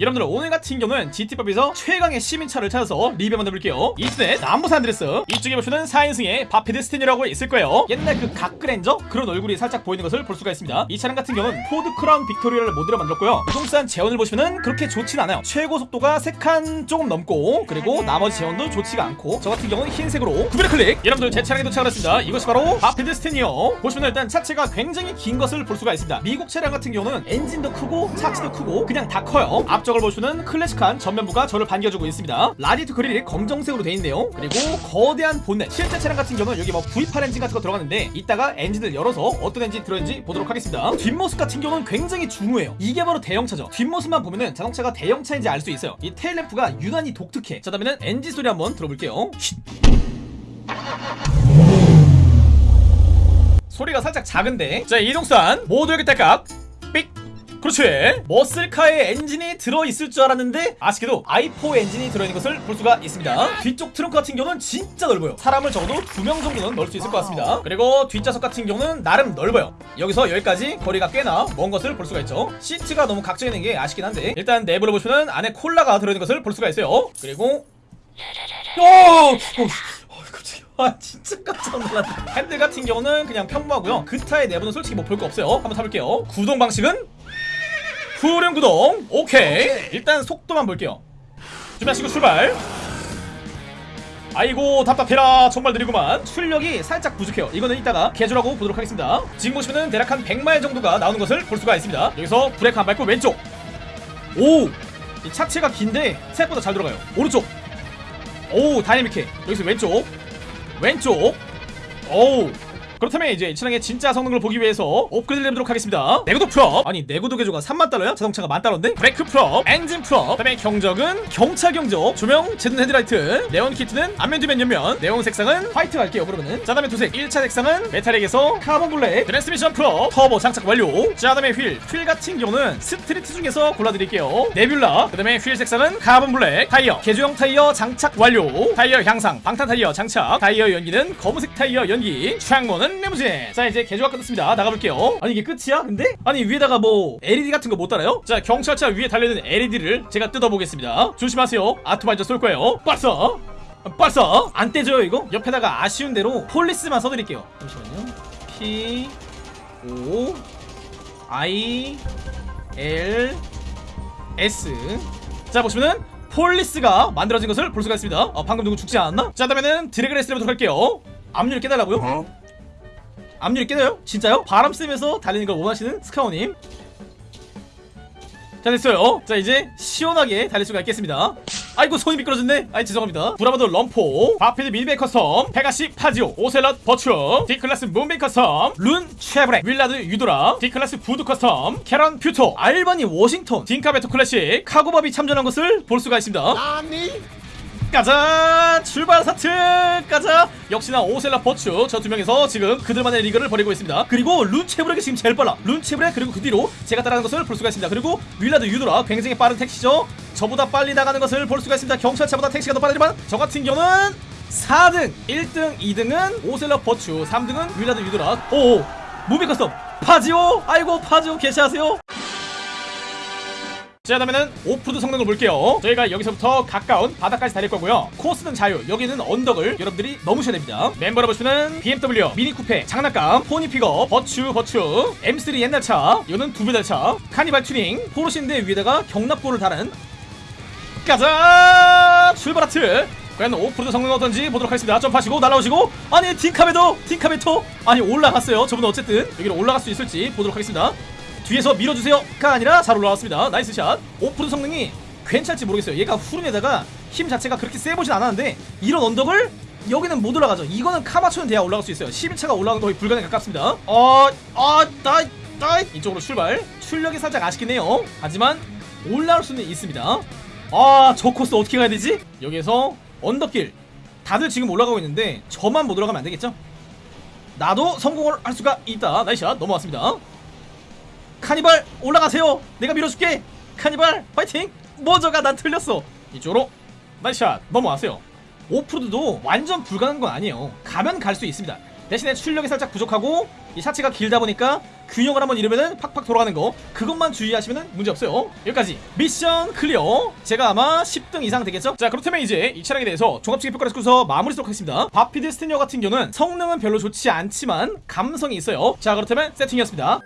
여러분들 오늘 같은 경우는 GTA에서 최강의 시민차를 찾아서 리뷰 만들어볼게요. 이스넷 남부산 안드레스 이쪽에 보시면 4인승의 바피드 스태니어라고 있을 거예요. 옛날 그 각그랜저? 그런 얼굴이 살짝 보이는 것을 볼 수가 있습니다. 이 차량 같은 경우는 포드 크라운 빅토리아를 모델로 만들었고요. 부동산 재원을 보시면은 그렇게 좋진 않아요. 최고 속도가 3칸 조금 넘고 그리고 나머지 재원도 좋지가 않고 저 같은 경우는 흰색으로 구매 클릭! 여러분들 제 차량에 도착을 했습니다. 이것이 바로 바피드 스태니어. 보시면 일단 차체가 굉장히 긴 것을 볼 수가 있습니다. 미국 차량 같은 경우는 엔진도 크고 차체도 크고 그냥 다 커요. 앞 쪽을 보시면 클래식한 전면부가 저를 반겨주고 있습니다. 라디에이터 그릴이 검정색으로 되어 있네요. 그리고 거대한 본넷 실제 차량 같은 경우는 여기 뭐 V8 엔진 같은 거 들어갔는데 이따가 엔진을 열어서 어떤 엔진 들어있는지 보도록 하겠습니다. 뒷모습 같은 경우는 굉장히 중후해요. 이게 바로 대형차죠. 뒷모습만 보면은 자동차가 대형차인지 알 수 있어요. 이 테일램프가 유난히 독특해. 자 다음에는 엔진 소리 한번 들어볼게요. 쉿. 소리가 살짝 작은데. 자 이동산 모두 여기 딸깍. 삑 그렇지. 머슬카의 엔진이 들어있을 줄 알았는데 아쉽게도 I4 엔진이 들어있는 것을 볼 수가 있습니다. 뒤쪽 트렁크 같은 경우는 진짜 넓어요. 사람을 적어도 두 명 정도는 넣을 수 있을 것 같습니다. 그리고 뒷좌석 같은 경우는 나름 넓어요. 여기서 여기까지 거리가 꽤나 먼 것을 볼 수가 있죠. 시트가 너무 각져 있는 게 아쉽긴 한데 일단 내부를 보시면 안에 콜라가 들어있는 것을 볼 수가 있어요. 그리고 오! 오! 어, 깜짝이야. 아 진짜 깜짝 놀랐네 핸들 같은 경우는 그냥 평범하고요. 그타의 내부는 솔직히 뭐 볼 거 없어요. 한번 타볼게요. 구동 방식은 후륜 구동. 오케이. 일단 속도만 볼게요. 준비하시고 출발. 아이고 답답해라. 정말 느리구만. 출력이 살짝 부족해요. 이거는 이따가 개조라고 보도록 하겠습니다. 지금 보시면은 대략 한 100마일 정도가 나오는 것을 볼 수가 있습니다. 여기서 브레이크 한 밟고 왼쪽. 오 이 차체가 긴데 생각보다 잘 들어가요. 오른쪽. 오 다이내믹해. 여기서 왼쪽. 왼쪽. 오우 그렇다면 이제 이 차량의 진짜 성능을 보기 위해서 업그레이드를 해보도록 하겠습니다. 내구도 프롭. 아니 내구도 개조가 3만 달러야? 자동차가 만 달러인데? 브레이크 프롭. 엔진 프롭. 그다음에 경적은 경차 경적. 조명 제논 헤드라이트. 네온 키트는 앞면 뒤면 옆면. 네온 색상은 화이트 갈게요 그러면은. 자 다음에 도색. 1차 색상은 metallic에서 카본 블랙. 트랜스미션 프로 터보 장착 완료. 자 다음에 휠. 휠 같은 경우는 스트리트 중에서 골라드릴게요. 네뷸라. 그 다음에 휠 색상은 카본 블랙. 타이어. 개조형 타이어 장착 완료. 타이어 향상. 방탄 타이어 장착. 타이어 연기는 검은색 타이어 연기 창문은 리무진. 자 이제 개조가 끝났습니다. 나가볼게요. 아니 이게 끝이야 근데? 아니 위에다가 뭐 LED 같은 거 못 달아요? 자 경찰차 위에 달려있는 LED를 제가 뜯어보겠습니다. 조심하세요. 아토바이저 쏠 거예요. 빠싸 빠싸 안 떼져요 이거? 옆에다가 아쉬운 대로 폴리스만 써드릴게요. 잠시만요. P O I L S. 자 보시면은 폴리스가 만들어진 것을 볼 수가 있습니다. 어, 방금 누구 죽지 않았나? 자 다음에는 드래그 레이스를 해보도록 할게요? 압류를 깨달라고요? 압류를 깨나요? 진짜요? 바람 쐬면서 달리는 걸 원하시는 스카우님? 자 됐어요. 자 이제 시원하게 달릴 수가 있겠습니다. 아이고 손이 미끄러졌네. 아이 죄송합니다. 브라보드 럼포 바피드 미니백 커스텀 페가시 파지오 오셀럿 버추어 D클래스 문백 커스텀 룬 쉐브렉 윌라드 유도라 D클래스 부드 커스텀 캐런 퓨토 알바니 워싱턴 딩카베토 클래식 카고밥이 참전한 것을 볼 수가 있습니다 가자 출발 사트 가자 역시나 오셀라 버추 저두 명에서 지금 그들만의 리그를 벌이고 있습니다. 그리고 룬체브렉이 지금 제일 빨라. 룬체브렉 그리고 그 뒤로 제가 따라가는 것을 볼 수가 있습니다. 그리고 윌라드 유도라 굉장히 빠른 택시죠. 저보다 빨리 나가는 것을 볼 수가 있습니다. 경찰차보다 택시가 더 빠르지만 저 같은 경우는 4등 1등 2등은 오셀라 버추 3등은 윌라드 유도라. 오 무비 커스텀 파지오? 아이고 파지오 개시하세요 자 다음에는 오프로드 성능을 볼게요. 저희가 여기서부터 가까운 바다까지 달릴 거고요. 코스는 자유 여기는 언덕을 여러분들이 넘으셔야 됩니다. 멤버로 보시면 BMW 미니 쿠페 장난감 포니 피거 버추 버추 M3 옛날 차 이거는 두 배달 차 카니발 튜닝 포르쉐인데 위에다가 격납고를 달은 가자! 출발 하트! 과연 오프로드 성능 어떤지 보도록 하겠습니다. 점프하시고 날아오시고 아니 딩카 베토 딩카 베토! 아니 올라갔어요. 저분 어쨌든 여기로 올라갈 수 있을지 보도록 하겠습니다 뒤에서 밀어주세요가 아니라 잘 올라왔습니다. nice shot. 오프로드 성능이 괜찮을지 모르겠어요. 얘가 후륜에다가 힘 자체가 그렇게 세보진 않았는데 이런 언덕을 여기는 못 올라가죠. 이거는 카마초는 돼야 올라갈 수 있어요. 11차가 올라가는 거의 불가능에 가깝습니다. 어어나 나 이쪽으로 출발. 출력이 살짝 아쉽긴 해요. 하지만 올라올 수는 있습니다. 아 저 코스 어떻게 가야 되지? 여기에서 언덕길. 다들 지금 올라가고 있는데 저만 못 올라가면 안 되겠죠? 나도 성공을 할 수가 있다. nice shot. 넘어왔습니다 카니발 올라가세요. 내가 밀어줄게. 카니발 파이팅. 뭐저가 난 틀렸어. 이쪽으로 nice shot 넘어왔어요. 오프로드도 완전 불가능한 건 아니에요. 가면 갈 수 있습니다. 대신에 출력이 살짝 부족하고 이 차체가 길다 보니까 균형을 한번 잃으면은 팍팍 돌아가는 거 그것만 주의하시면 문제 없어요. 여기까지. mission clear. 제가 아마 10등 이상 되겠죠? 자 그렇다면 이제 이 차량에 대해서 종합적인 평가를 해서 마무리 하도록 하겠습니다. 바피드 스태니어 같은 경우는 성능은 별로 좋지 않지만 감성이 있어요. 자 그렇다면 세팅이었습니다